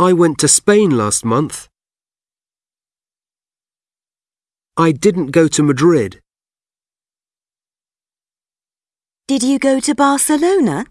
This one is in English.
I went to Spain last month. I didn't go to Madrid. Did you go to Barcelona?